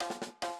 you